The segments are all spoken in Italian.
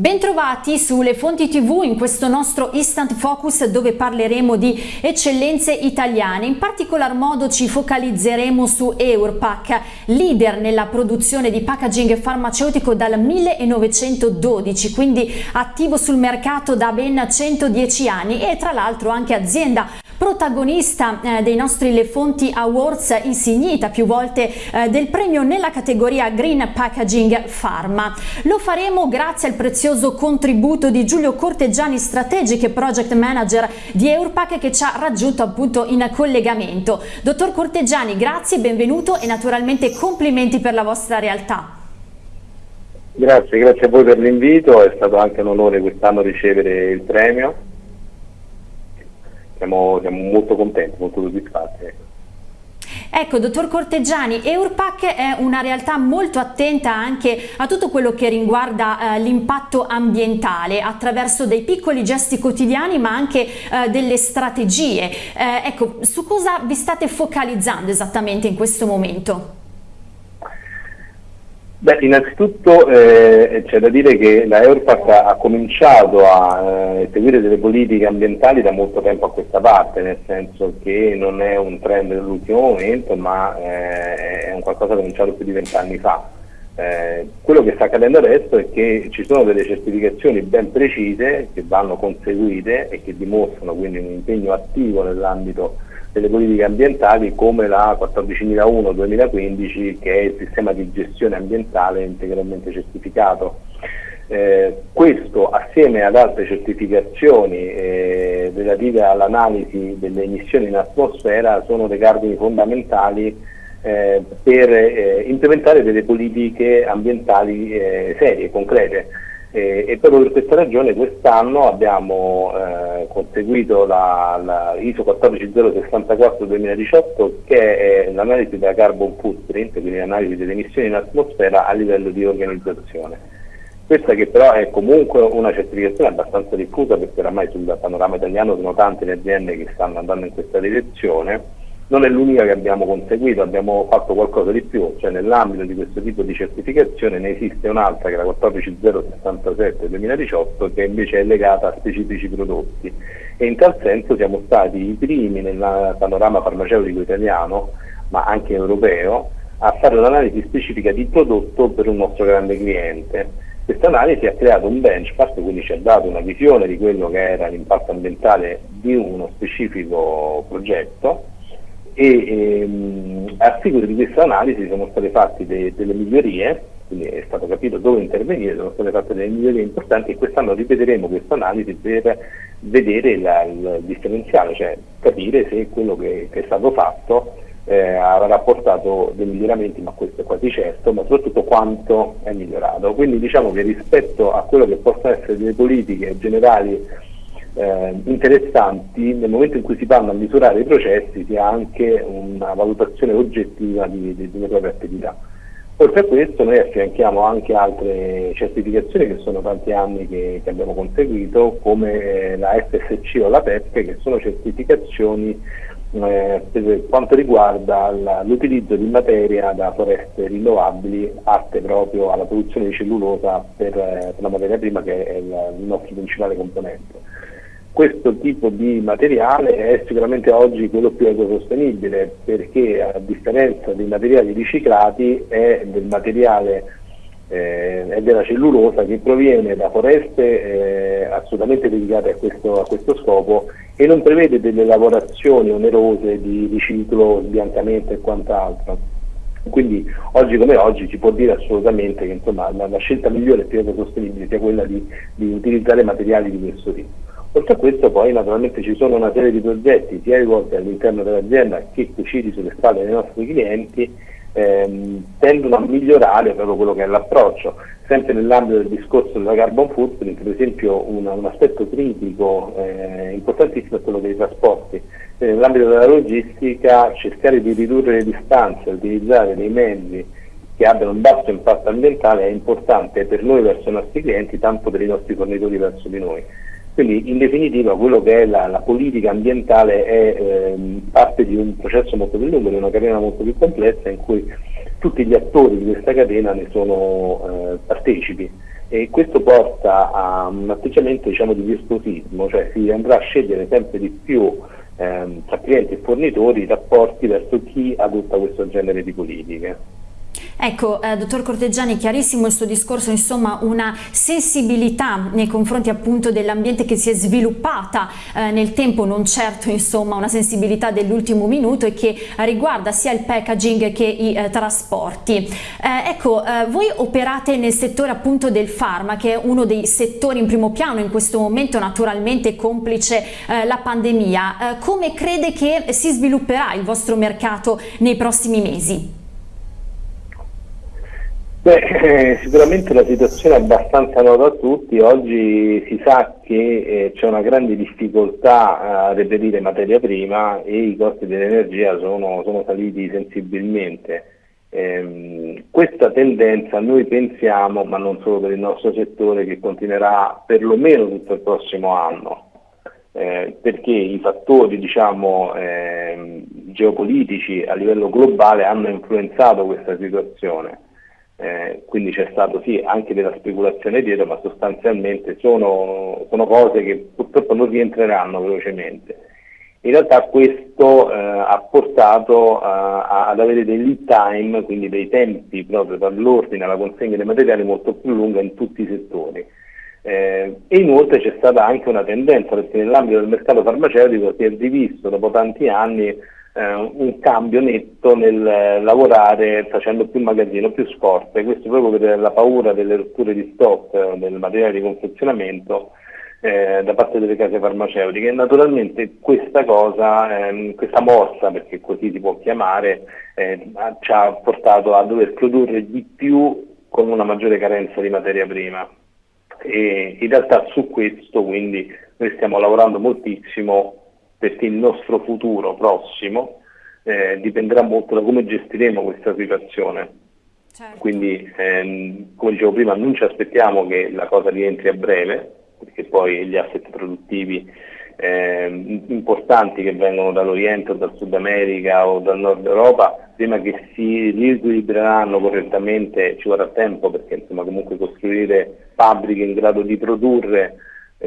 Bentrovati sulle fonti tv in questo nostro Instant Focus dove parleremo di eccellenze italiane. In particolar modo ci focalizzeremo su Eurpac, leader nella produzione di packaging farmaceutico dal 1912, quindi attivo sul mercato da ben 110 anni e tra l'altro anche azienda protagonista eh, dei nostri Le Fonti Awards, insignita più volte eh, del premio nella categoria Green Packaging Pharma. Lo faremo grazie al prezioso contributo di Giulio Corteggiani, Strategic Project Manager di Eurpac che ci ha raggiunto appunto in collegamento. Dottor Corteggiani, grazie, benvenuto e naturalmente complimenti per la vostra realtà. Grazie, grazie a voi per l'invito, è stato anche un onore quest'anno ricevere il premio siamo, siamo molto contenti, molto soddisfatti. Ecco. ecco, dottor Corteggiani, Eurpac è una realtà molto attenta anche a tutto quello che riguarda eh, l'impatto ambientale attraverso dei piccoli gesti quotidiani ma anche eh, delle strategie. Eh, ecco, su cosa vi state focalizzando esattamente in questo momento? Beh, innanzitutto eh, c'è da dire che la Eurpac ha, cominciato a eh, delle politiche ambientali da molto tempo a questa parte, nel senso che non è un trend dell'ultimo momento, ma eh, è un qualcosa cominciato più di vent'anni fa. Eh, quello che sta accadendo adesso è che ci sono delle certificazioni ben precise che vanno conseguite e che dimostrano quindi un impegno attivo nell'ambito delle politiche ambientali come la 14.001-2015 che è il sistema di gestione ambientale integralmente certificato. Eh, questo assieme ad altre certificazioni eh, relative all'analisi delle emissioni in atmosfera sono dei cardini fondamentali eh, per eh, implementare delle politiche ambientali eh, serie, concrete. E, e, proprio per questa ragione quest'anno abbiamo eh, conseguito la, la ISO 14064-2018 che è l'analisi della carbon footprint, quindi l'analisi delle emissioni in atmosfera a livello di organizzazione. Questa che però è comunque una certificazione abbastanza diffusa perché oramai sul panorama italiano sono tante le aziende che stanno andando in questa direzione non è l'unica che abbiamo conseguito, abbiamo fatto qualcosa di più, cioè nell'ambito di questo tipo di certificazione ne esiste un'altra che è la 14067-2018 che invece è legata a specifici prodotti e in tal senso siamo stati i primi nel panorama farmaceutico italiano, ma anche europeo, a fare un'analisi specifica di prodotto per un nostro grande cliente. Questa analisi ha creato un benchmark, quindi ci ha dato una visione di quello che era l'impatto ambientale di uno specifico progetto e ehm, a seguito di questa analisi sono state fatte de delle migliorie, quindi è stato capito dove intervenire, sono state fatte delle migliorie importanti e quest'anno ripeteremo questa analisi per vedere la, il differenziale, cioè capire se quello che, che è stato fatto eh, avrà portato dei miglioramenti, ma questo è quasi certo, ma soprattutto quanto è migliorato. Quindi diciamo che rispetto a quello che possono essere delle politiche generali eh, interessanti nel momento in cui si vanno a misurare i processi si ha anche una valutazione oggettiva di, di, delle proprie attività. Oltre a questo noi affianchiamo anche altre certificazioni che sono tanti anni che, che abbiamo conseguito come la FSC o la PEP che sono certificazioni eh, per quanto riguarda l'utilizzo di materia da foreste rinnovabili atte proprio alla produzione di cellulosa per, eh, per la materia prima che è il, il nostro principale componente questo tipo di materiale è sicuramente oggi quello più ecosostenibile perché a differenza dei materiali riciclati è del materiale eh, è della cellulosa che proviene da foreste eh, assolutamente dedicate a questo, a questo, scopo e non prevede delle lavorazioni onerose di riciclo, sbiancamento e quant'altro. Quindi oggi come oggi si può dire assolutamente che insomma, la, la, scelta migliore e più ecosostenibile sia quella di, di utilizzare materiali di questo tipo. Oltre a questo poi naturalmente ci sono una serie di progetti sia rivolti all'interno dell'azienda che cuciti sulle spalle dei nostri clienti ehm, tendono a migliorare proprio quello che è l'approccio. Sempre nell'ambito del discorso della carbon footprint, per esempio una, un aspetto critico eh, importantissimo è quello dei trasporti. E nell'ambito della logistica cercare di ridurre le distanze, utilizzare dei mezzi che abbiano un basso impatto ambientale è importante per noi verso i nostri clienti, tanto per i nostri fornitori verso di noi. Quindi in definitiva quello che è la, la politica ambientale è eh, parte di un processo molto più lungo, di una carriera molto più complessa in cui tutti gli attori di questa catena ne sono eh, partecipi e questo porta a un atteggiamento diciamo, di virtuosismo, cioè si andrà a scegliere sempre di più ehm, tra clienti e fornitori i rapporti verso chi adotta questo genere di politiche. Ecco, eh, dottor Corteggiani, chiarissimo il suo discorso, insomma una sensibilità nei confronti appunto dell'ambiente che si è sviluppata eh, nel tempo, non certo insomma una sensibilità dell'ultimo minuto e che riguarda sia il packaging che i eh, trasporti. Eh, ecco, eh, voi operate nel settore appunto del farma, che è uno dei settori in primo piano in questo momento, naturalmente complice eh, la pandemia. come crede che si svilupperà il vostro mercato nei prossimi mesi? Beh, eh, sicuramente la situazione è abbastanza nota a tutti, oggi si sa che eh, c'è una grande difficoltà a reperire materia prima e i costi dell'energia sono, sono, saliti sensibilmente. Eh, questa tendenza noi pensiamo, ma non solo per il nostro settore, che continuerà perlomeno tutto il prossimo anno. Eh, perché i fattori diciamo, eh, geopolitici a livello globale hanno influenzato questa situazione eh, quindi c'è stato sì anche della speculazione dietro, ma sostanzialmente sono, sono cose che purtroppo non rientreranno velocemente. In realtà questo eh, ha portato eh, ad avere dei lead time, quindi dei tempi proprio dall'ordine alla consegna dei materiali molto più lunga in tutti i settori. Eh, e inoltre c'è stata anche una tendenza perché nell'ambito del mercato farmaceutico si è rivisto dopo tanti anni eh, un cambio netto nel eh, lavorare facendo più magazzino, più scorte, questo proprio per la paura delle rotture di stock eh, del materiale di confezionamento eh, da parte delle case farmaceutiche naturalmente questa cosa, ehm, questa mossa, perché così si può chiamare, eh, ci ha portato a dover produrre di più con una maggiore carenza di materia prima. E in realtà su questo quindi noi stiamo lavorando moltissimo perché il nostro futuro prossimo eh, dipenderà molto da come gestiremo questa situazione. Certo. Quindi, ehm, come dicevo prima, non ci aspettiamo che la cosa rientri a breve, perché poi gli asset produttivi eh, importanti che vengono dall'Oriente o dal Sud America o dal Nord Europa, prima che si riequilibreranno correttamente ci vorrà tempo, perché insomma, comunque costruire fabbriche in grado di produrre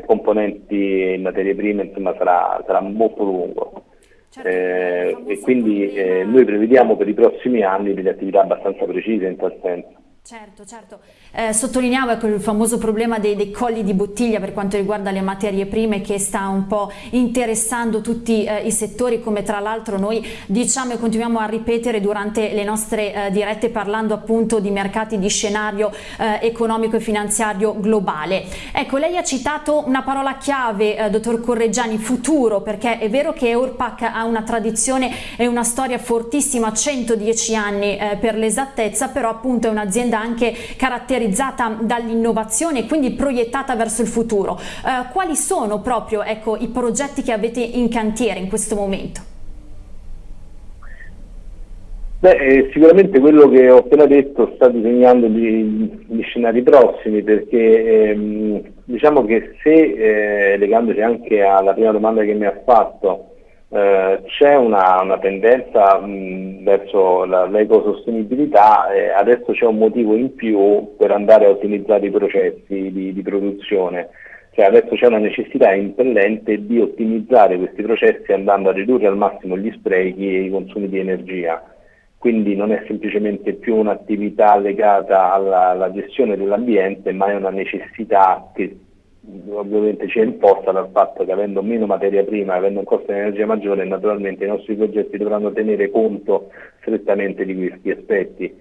componenti in materie prime insomma, sarà, sarà molto lungo. Certo, eh, e quindi eh, noi prevediamo per i prossimi anni delle attività abbastanza precise in tal senso. Certo, certo. Eh, sottolineavo ecco, il famoso problema dei, dei, colli di bottiglia per quanto riguarda le materie prime che sta un po' interessando tutti eh, i settori come tra l'altro noi diciamo e continuiamo a ripetere durante le nostre eh, dirette parlando appunto di mercati di scenario eh, economico e finanziario globale. Ecco, lei ha citato una parola chiave, eh, dottor Correggiani, futuro, perché è vero che Eurpac ha una tradizione e una storia fortissima, 110 anni eh, per l'esattezza, però appunto è un'azienda un'azienda anche caratterizzata dall'innovazione e quindi proiettata verso il futuro. Eh, quali sono proprio ecco, i progetti che avete in cantiere in questo momento? Beh, eh, sicuramente quello che ho appena detto sta disegnando gli, gli scenari prossimi perché ehm, diciamo che se, eh, legandoci anche alla prima domanda che mi ha fatto, eh, c'è una, una, tendenza mh, verso l'ecosostenibilità e adesso c'è un motivo in più per andare a ottimizzare i processi di, di produzione. Cioè adesso c'è una necessità impellente di ottimizzare questi processi andando a ridurre al massimo gli sprechi e i consumi di energia. Quindi non è semplicemente più un'attività legata alla, alla gestione dell'ambiente, ma è una necessità che ovviamente ci è imposta dal fatto che avendo meno materia prima, avendo un costo di energia maggiore, naturalmente i nostri progetti dovranno tenere conto strettamente di questi aspetti.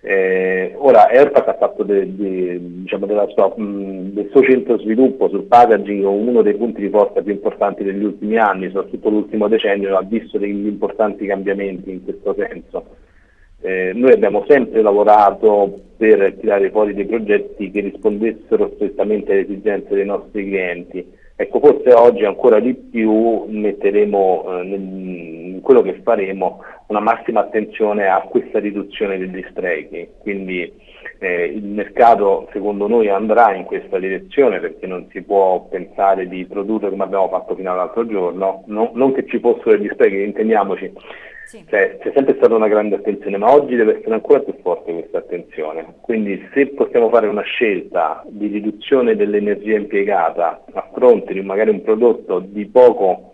Eh, ora Airpac ha fatto de, de, diciamo sua, mh, del suo centro sviluppo sul packaging uno dei punti di forza più importanti degli ultimi anni, soprattutto l'ultimo decennio, ha visto degli importanti cambiamenti in questo senso. Eh, noi abbiamo sempre lavorato per tirare fuori dei progetti che rispondessero strettamente alle esigenze dei nostri clienti. Ecco, forse oggi ancora di più metteremo eh, in quello che faremo una massima attenzione a questa riduzione degli sprechi, quindi eh, il mercato secondo noi andrà in questa direzione perché non si può pensare di produrre come abbiamo fatto fino all'altro giorno, no, non che ci fossero degli sprechi, intendiamoci, Sì. Cioè, c'è sempre stata una grande attenzione, ma oggi deve essere ancora più forte questa attenzione. Quindi se possiamo fare una scelta di riduzione dell'energia impiegata a fronte di magari un prodotto di poco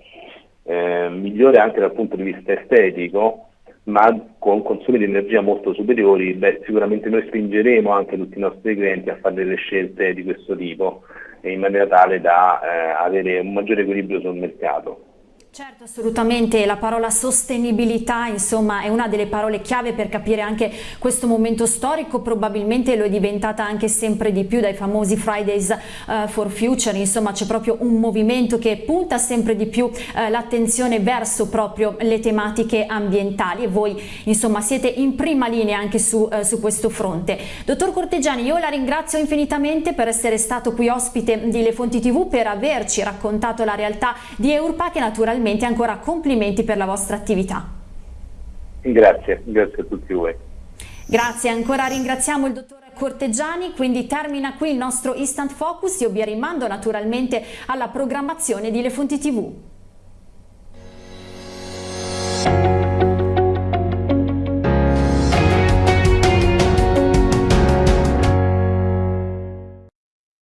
eh, migliore anche dal punto di vista estetico, ma con consumi di energia molto superiori, beh, sicuramente noi spingeremo anche tutti i nostri clienti a fare delle scelte di questo tipo in maniera tale da eh, avere un maggiore equilibrio sul mercato. Certo, assolutamente, la parola sostenibilità insomma è una delle parole chiave per capire anche questo momento storico, probabilmente lo è diventata anche sempre di più dai famosi Fridays uh, for Future, insomma c'è proprio un movimento che punta sempre di più uh, l'attenzione verso proprio le tematiche ambientali. E voi insomma siete in prima linea anche su, uh, su questo fronte. Dottor Corteggiani, io la ringrazio infinitamente per essere stato qui ospite di Le Fonti TV, per averci raccontato la realtà di Eurpac e naturalmente naturalmente ancora complimenti per la vostra attività. Grazie, grazie a tutti voi. Grazie, ancora ringraziamo il dottor Corteggiani, quindi termina qui il nostro Instant Focus, io vi rimando naturalmente alla programmazione di Le Fonti TV.